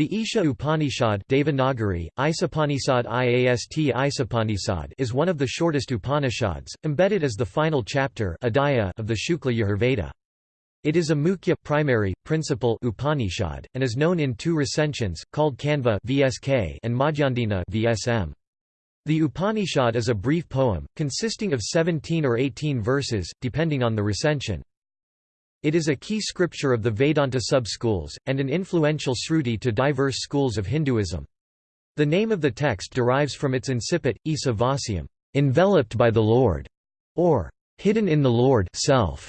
The Isha Upanishad Devanagari, Isapanisad IAST Isapanisad is one of the shortest Upanishads, embedded as the final chapter of the Shukla Yajurveda. It is a mukhya primary, principal Upanishad, and is known in two recensions, called Kanva VSK and Madhyandina VSM. The Upanishad is a brief poem, consisting of 17 or 18 verses, depending on the recension. It is a key scripture of the Vedanta sub-schools, and an influential sruti to diverse schools of Hinduism. The name of the text derives from its incipit, Isa Vasyam, enveloped by the Lord, or hidden in the Lord self.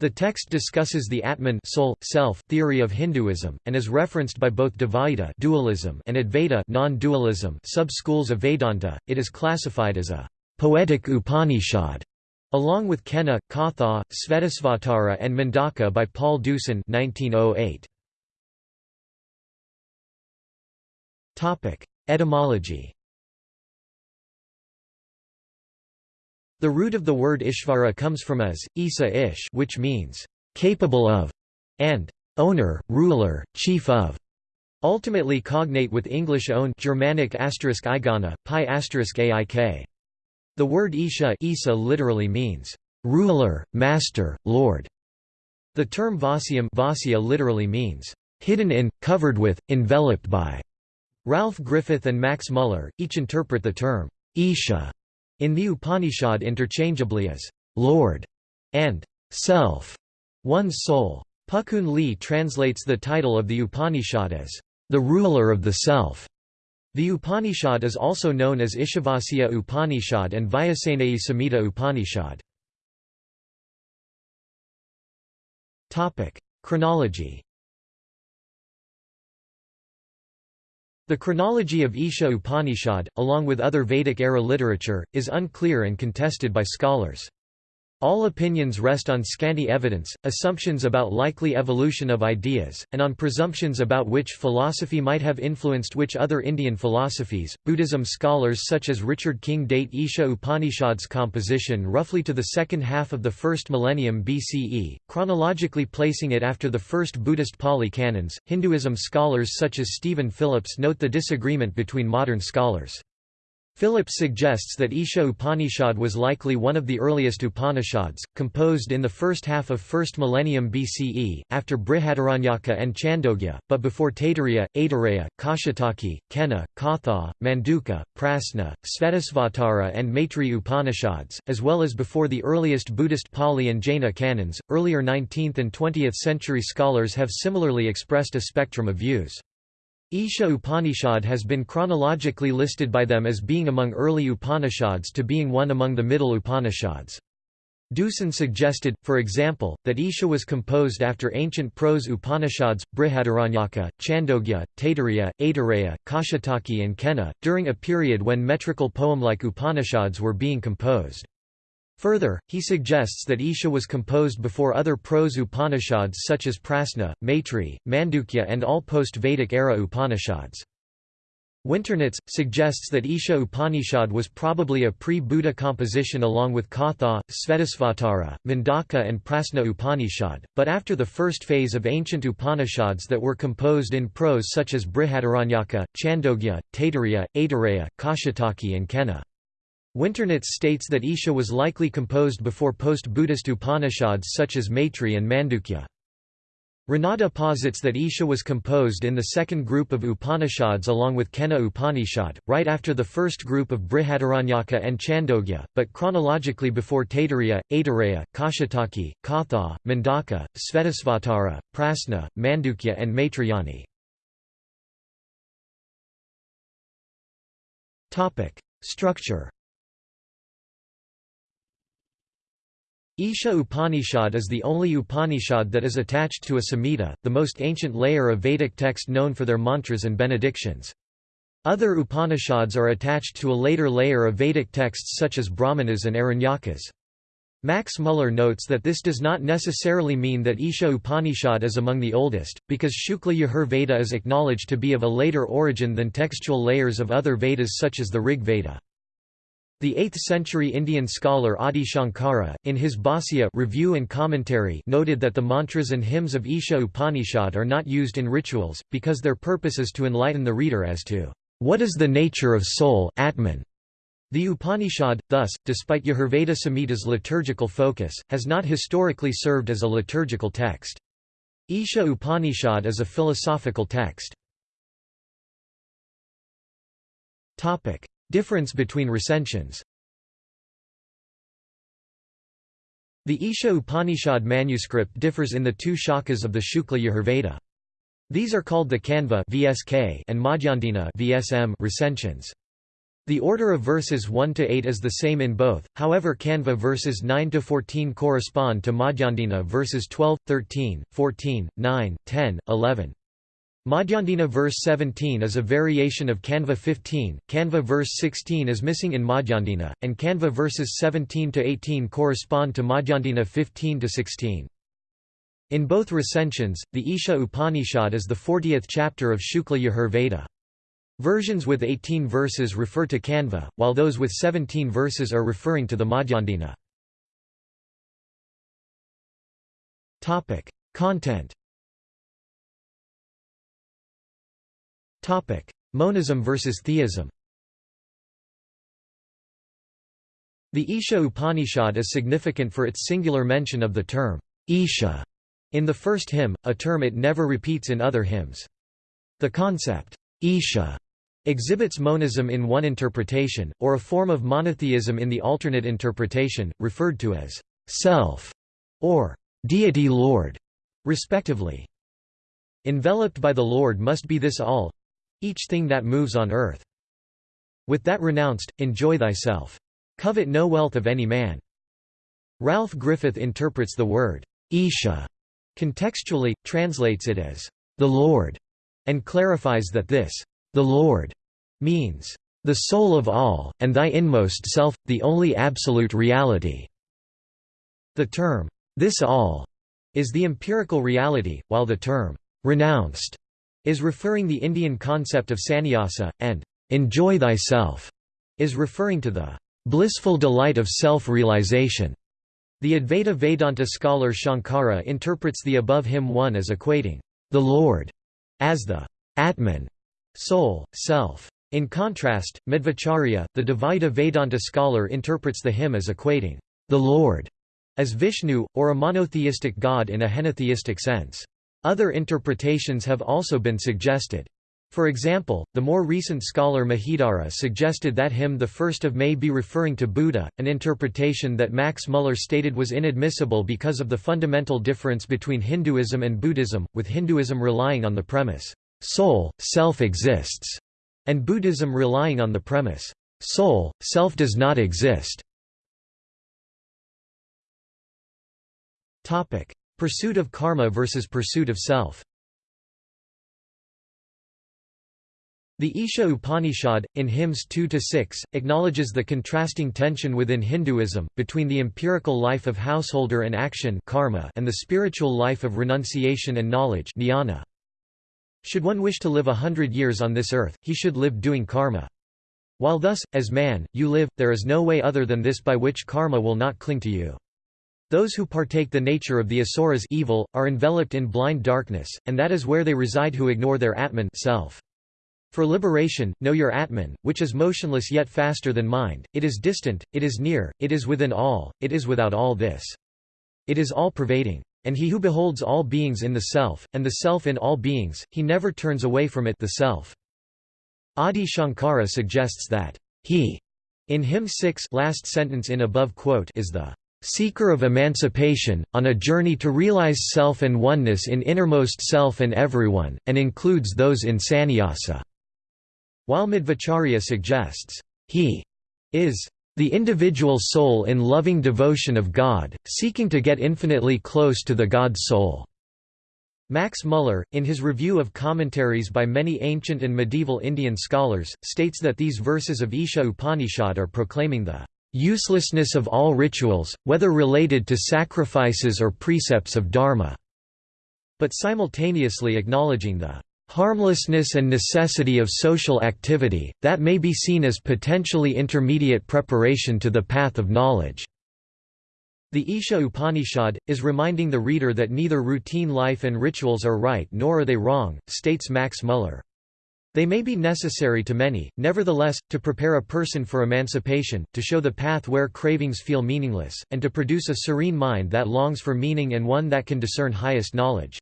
The text discusses the Atman soul, self theory of Hinduism, and is referenced by both Dvaita dualism and Advaita non-dualism sub-schools of Vedanta. It is classified as a poetic Upanishad Along with Kena, Katha, Svetasvatara and Mundaka by Paul Deussen 1908. Etymology The root of the word Ishvara comes from as, Isa ish which means, capable of, and owner, ruler, chief of, ultimately cognate with English own Germanic asterisk igana, pi asterisk aik. The word Isha Isa literally means, ruler, master, lord. The term Vasyam Vasya literally means, hidden in, covered with, enveloped by. Ralph Griffith and Max Muller, each interpret the term, Isha, in the Upanishad interchangeably as, Lord, and self, one's soul. Pukun Lee translates the title of the Upanishad as, the ruler of the self. The Upanishad is also known as Ishavasya Upanishad and Vajasaneyi Samhita Upanishad. Chronology The chronology of Isha Upanishad, along with other Vedic-era literature, is unclear and contested by scholars. All opinions rest on scanty evidence, assumptions about likely evolution of ideas, and on presumptions about which philosophy might have influenced which other Indian philosophies. Buddhism scholars such as Richard King date Isha Upanishad's composition roughly to the second half of the first millennium BCE, chronologically placing it after the first Buddhist Pali canons. Hinduism scholars such as Stephen Phillips note the disagreement between modern scholars. Phillips suggests that Isha Upanishad was likely one of the earliest Upanishads, composed in the first half of 1st millennium BCE, after Brihadaranyaka and Chandogya, but before Taittiriya, Aitareya, Kaushitaki, Kena, Katha, Mundaka, Prasna, Svetasvatara, and Maitri Upanishads, as well as before the earliest Buddhist Pali and Jaina canons. Earlier 19th and 20th century scholars have similarly expressed a spectrum of views. Isha Upanishad has been chronologically listed by them as being among early Upanishads to being one among the middle Upanishads. Deussen suggested, for example, that Isha was composed after ancient prose Upanishads, Brihadaranyaka, Chandogya, Taittiriya, Aitareya, Kaushitaki and Kena, during a period when metrical poem-like Upanishads were being composed. Further, he suggests that Isha was composed before other prose Upanishads such as Prasna, Maitri, Mandukya and all post-Vedic era Upanishads. Winternitz, suggests that Isha Upanishad was probably a pre-Buddha composition along with Katha, Svetasvatara, Mundaka and Prasna Upanishad, but after the first phase of ancient Upanishads that were composed in prose such as Brihadaranyaka, Chandogya, Taittiriya, Aitareya, Kaushitaki and Kena. Winternitz states that Isha was likely composed before post-Buddhist Upanishads such as Maitri and Mandukya. Ranade posits that Isha was composed in the second group of Upanishads along with Kena Upanishad, right after the first group of Brihadaranyaka and Chandogya, but chronologically before Taittiriya, Aitareya, Kaushitaki, Katha, Mundaka, Svetasvatara, Prasna, Mandukya and Maitrayani. Structure Isha Upanishad is the only Upanishad that is attached to a Samhita, the most ancient layer of Vedic text known for their mantras and benedictions. Other Upanishads are attached to a later layer of Vedic texts such as Brahmanas and Aranyakas. Max Muller notes that this does not necessarily mean that Isha Upanishad is among the oldest, because Shukla Yajur Veda is acknowledged to be of a later origin than textual layers of other Vedas such as the Rig Veda. The 8th-century Indian scholar Adi Shankara, in his Bhāsya review and commentary noted that the mantras and hymns of Isha Upanishad are not used in rituals, because their purpose is to enlighten the reader as to what is the nature of soul Atman. The Upanishad, thus, despite Yajurveda Samhita's liturgical focus, has not historically served as a liturgical text. Isha Upanishad is a philosophical text. Difference between recensions The Isha Upanishad manuscript differs in the two shakas of the Shukla Yajurveda. These are called the Kanva (VSK) and Madhyandina (VSM) recensions. The order of verses 1 to 8 is the same in both. However, Kanva verses 9 to 14 correspond to Madhyandina verses 12, 13, 14, 9, 10, 11. Madhyandina verse 17 is a variation of Kanva 15, Kanva verse 16 is missing in Madhyandina, and Kanva verses 17 to 18 correspond to Madhyandina 15 to 16. In both recensions, the Isha Upanishad is the 40th chapter of Shukla Yajur Versions with 18 verses refer to Kanva, while those with 17 verses are referring to the Madhyandina. Content Topic: Monism versus theism. The Isha Upanishad is significant for its singular mention of the term Isha in the first hymn, a term it never repeats in other hymns. The concept Isha exhibits monism in one interpretation, or a form of monotheism in the alternate interpretation, referred to as self or deity Lord, respectively. Enveloped by the Lord must be this all, each thing that moves on earth. With that renounced, enjoy thyself. Covet no wealth of any man. Ralph Griffith interprets the word, Isha, contextually, translates it as, the Lord, and clarifies that this, the Lord, means, the soul of all, and thy inmost self, the only absolute reality. The term, this all, is the empirical reality, while the term, renounced, is referring the Indian concept of sannyasa, and enjoy thyself is referring to the blissful delight of self-realization. The Advaita Vedanta scholar Shankara interprets the above hymn 1 as equating the Lord as the Atman, soul, self. In contrast, Madhvacharya, the Dvaita Vedanta scholar interprets the hymn as equating the Lord as Vishnu, or a monotheistic god in a henotheistic sense. Other interpretations have also been suggested. For example, the more recent scholar Mahidara suggested that hymn the 1st of May be referring to Buddha, an interpretation that Max Muller stated was inadmissible because of the fundamental difference between Hinduism and Buddhism, with Hinduism relying on the premise, soul, self exists, and Buddhism relying on the premise, soul, self does not exist. Pursuit of karma versus pursuit of self The Isha Upanishad, in hymns 2–6, acknowledges the contrasting tension within Hinduism, between the empirical life of householder and action karma and the spiritual life of renunciation and knowledge jnana. Should one wish to live a hundred years on this earth, he should live doing karma. While thus, as man, you live, there is no way other than this by which karma will not cling to you. Those who partake the nature of the asuras evil, are enveloped in blind darkness, and that is where they reside who ignore their Atman self. For liberation, know your Atman, which is motionless yet faster than mind, it is distant, it is near, it is within all, it is without all this. It is all-pervading. And he who beholds all beings in the self, and the self in all beings, he never turns away from it the self. Adi Shankara suggests that, he, in hymn 6 last sentence in above quote is the seeker of emancipation, on a journey to realize self and oneness in innermost self and everyone, and includes those in sannyasa. While Madhvacharya suggests, he is the individual soul in loving devotion of God, seeking to get infinitely close to the God soul. Max Muller, in his review of commentaries by many ancient and medieval Indian scholars, states that these verses of Isha Upanishad are proclaiming the uselessness of all rituals, whether related to sacrifices or precepts of dharma", but simultaneously acknowledging the harmlessness and necessity of social activity, that may be seen as potentially intermediate preparation to the path of knowledge." The Isha Upanishad, is reminding the reader that neither routine life and rituals are right nor are they wrong, states Max Muller. They may be necessary to many, nevertheless, to prepare a person for emancipation, to show the path where cravings feel meaningless, and to produce a serene mind that longs for meaning and one that can discern highest knowledge.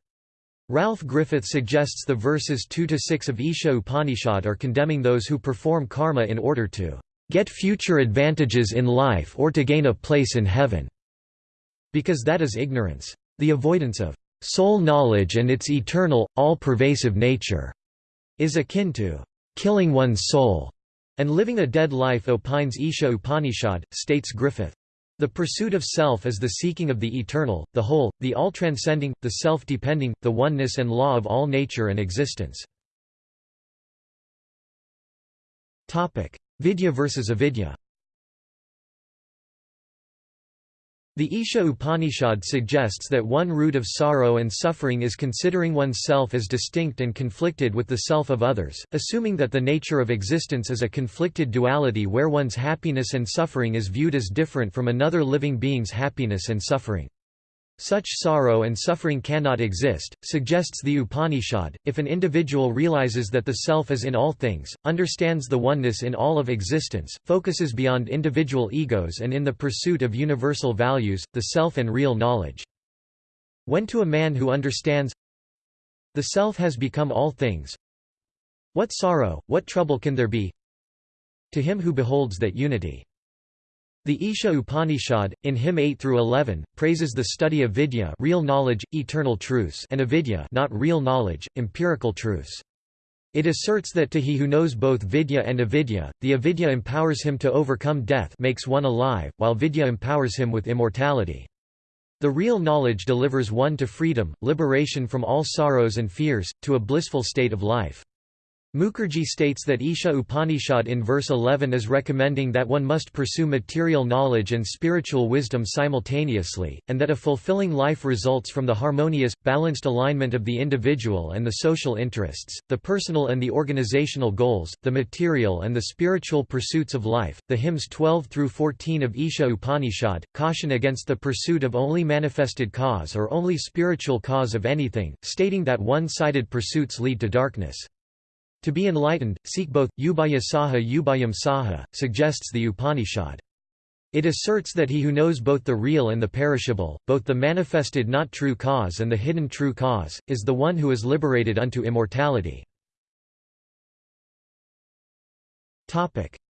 Ralph Griffith suggests the verses 2–6 of Isha Upanishad are condemning those who perform karma in order to get future advantages in life or to gain a place in heaven, because that is ignorance. The avoidance of soul knowledge and its eternal, all-pervasive nature is akin to killing one's soul and living a dead life opines Isha Upanishad, states Griffith. The pursuit of self is the seeking of the eternal, the whole, the all-transcending, the self-depending, the oneness and law of all nature and existence. Vidya versus avidya The Isha Upanishad suggests that one root of sorrow and suffering is considering one's self as distinct and conflicted with the self of others, assuming that the nature of existence is a conflicted duality where one's happiness and suffering is viewed as different from another living being's happiness and suffering. Such sorrow and suffering cannot exist, suggests the Upanishad, if an individual realizes that the self is in all things, understands the oneness in all of existence, focuses beyond individual egos and in the pursuit of universal values, the self and real knowledge. When to a man who understands the self has become all things, what sorrow, what trouble can there be? To him who beholds that unity. The Isha Upanishad, in hymn 8 through 11, praises the study of vidya real knowledge, eternal truths and avidya not real knowledge, empirical truths. It asserts that to he who knows both vidya and avidya, the avidya empowers him to overcome death makes one alive, while vidya empowers him with immortality. The real knowledge delivers one to freedom, liberation from all sorrows and fears, to a blissful state of life. Mukherjee states that Isha Upanishad in verse 11 is recommending that one must pursue material knowledge and spiritual wisdom simultaneously, and that a fulfilling life results from the harmonious, balanced alignment of the individual and the social interests, the personal and the organizational goals, the material and the spiritual pursuits of life. The hymns 12 through 14 of Isha Upanishad caution against the pursuit of only manifested cause or only spiritual cause of anything, stating that one-sided pursuits lead to darkness. To be enlightened, seek both. Ubaya Saha Ubayam Saha, suggests the Upanishad. It asserts that he who knows both the real and the perishable, both the manifested not true cause and the hidden true cause, is the one who is liberated unto immortality.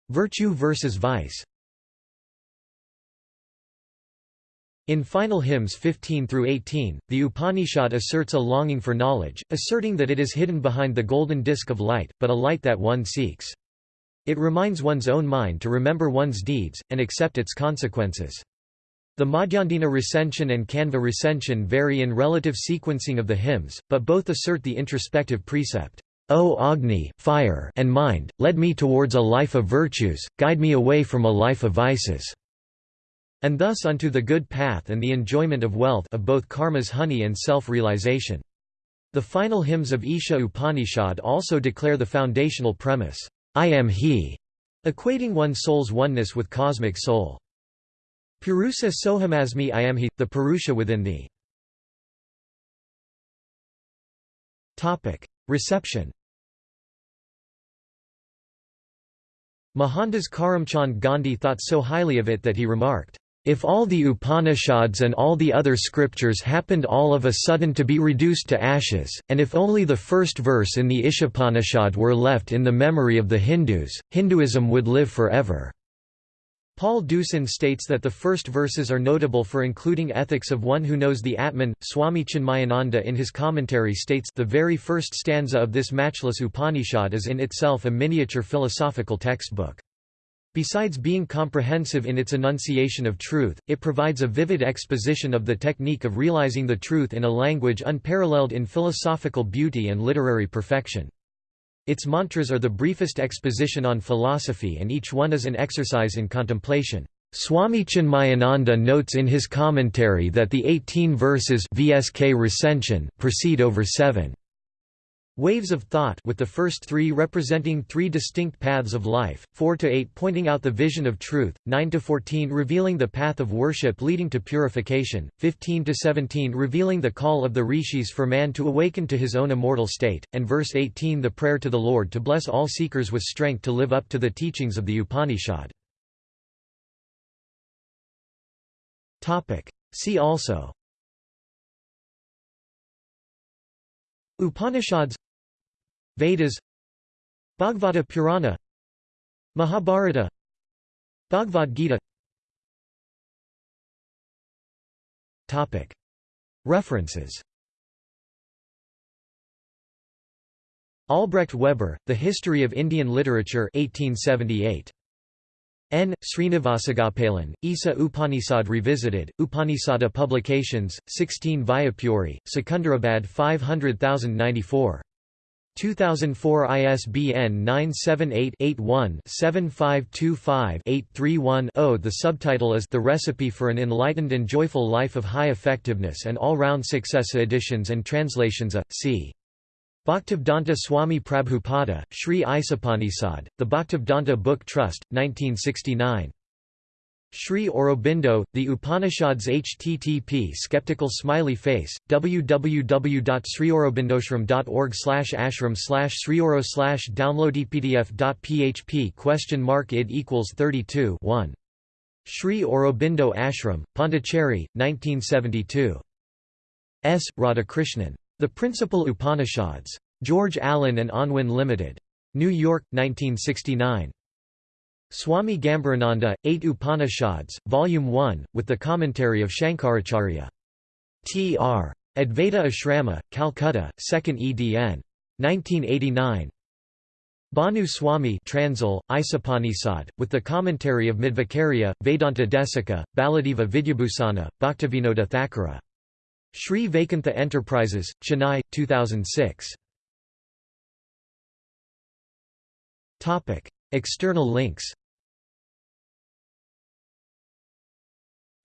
Virtue versus vice In final hymns 15 through 18, the Upanishad asserts a longing for knowledge, asserting that it is hidden behind the golden disk of light, but a light that one seeks. It reminds one's own mind to remember one's deeds, and accept its consequences. The Madhyandina recension and Kanva recension vary in relative sequencing of the hymns, but both assert the introspective precept, O Agni fire and mind, lead me towards a life of virtues, guide me away from a life of vices and thus unto the good path and the enjoyment of wealth of both karma's honey and self-realization. The final hymns of Isha Upanishad also declare the foundational premise, I am He, equating one soul's oneness with cosmic soul. Purusa sohamasmi I am He, the Purusha within thee. Reception Mohandas Karamchand Gandhi thought so highly of it that he remarked, if all the Upanishads and all the other scriptures happened all of a sudden to be reduced to ashes, and if only the first verse in the Ishapanishad were left in the memory of the Hindus, Hinduism would live forever." Paul Deussen states that the first verses are notable for including ethics of one who knows the Atman. Swami Chinmayananda in his commentary states the very first stanza of this matchless Upanishad is in itself a miniature philosophical textbook. Besides being comprehensive in its enunciation of truth, it provides a vivid exposition of the technique of realizing the truth in a language unparalleled in philosophical beauty and literary perfection. Its mantras are the briefest exposition on philosophy and each one is an exercise in contemplation. Swami Chinmayananda notes in his commentary that the 18 verses VSK recension proceed over seven Waves of Thought with the first three representing three distinct paths of life, 4 to 8 pointing out the vision of truth, 9 to 14 revealing the path of worship leading to purification, 15 to 17 revealing the call of the rishis for man to awaken to his own immortal state, and verse 18 the prayer to the Lord to bless all seekers with strength to live up to the teachings of the Upanishad. See also. Upanishads Vedas Bhagavata Purana Mahabharata Bhagavad Gita References Albrecht Weber, The History of Indian Literature 1878. N. Srinivasagopalan, Isa Upanishad Revisited, Upanisada Publications, 16 Vyapuri, Secunderabad 500094. 2004 ISBN 978-81-7525-831-0 The subtitle is The Recipe for an Enlightened and Joyful Life of High Effectiveness and All-Round Success Editions and Translations A. C. Bhaktivedanta Swami Prabhupada, Sri Isapanisad, The Bhaktivedanta Book Trust, 1969. Sri Aurobindo, The Upanishads http skeptical smiley face, www.sriaurobindoashram.org ashram slash sriauro slash downloadepdf.php question mark id equals 32 1. Sri Aurobindo Ashram, Pondicherry, 1972. S. Radhakrishnan. The Principal Upanishads. George Allen and Unwin Limited. New York, 1969. Swami Gambhirananda, Eight Upanishads, Volume 1, with the commentary of Shankaracharya. T.R. Advaita Ashrama, Calcutta, 2nd edn. 1989. Banu Swami Transil, Isapanisad, with the commentary of Madhvacharya, Vedanta Desika, Baladeva Vidyabhusana, Bhaktivinoda Thakura. Sri Vaikantha Enterprises, Chennai, 2006. External links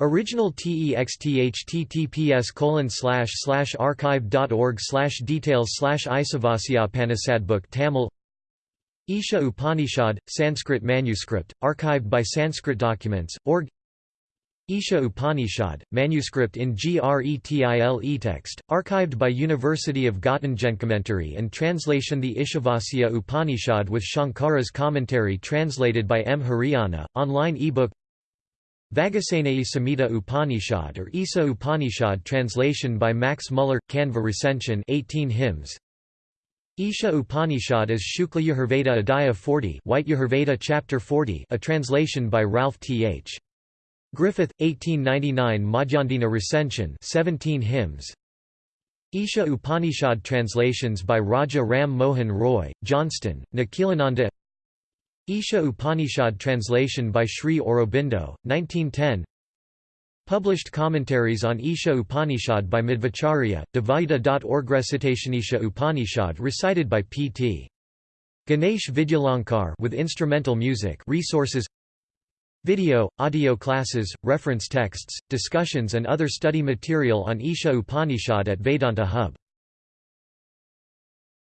Original text https colon slash slash archive.org slash details slash Isavasya Panisadbook Tamil Isha Upanishad, Sanskrit manuscript, archived by Sanskrit Documents, org Isha Upanishad, manuscript in Gretil text, archived by University of Göttingen Commentary and translation The Ishavasya Upanishad with Shankara's commentary translated by M. Hiriyanna, online ebook Vajasaneyi Samhita Upanishad or Isa Upanishad translation by Max Muller, Kanva recension 18 hymns Isha Upanishad is Shukla Yajurveda Adhyaya 40 White Yajurveda Chapter 40 a translation by Ralph T. H. Griffith, 1899 Madhyandina recension 17 hymns Isha Upanishad translations by Raja Ram Mohan Roy, Johnston, Nikhilananda Isha Upanishad translation by Sri Aurobindo, 1910 Published commentaries on Isha Upanishad by Madhvacharya, Dvaita.org Recitation Isha Upanishad recited by P.T. Ganesh Vidyalankar with instrumental music resources Video, audio classes, reference texts, discussions and other study material on Isha Upanishad at Vedanta Hub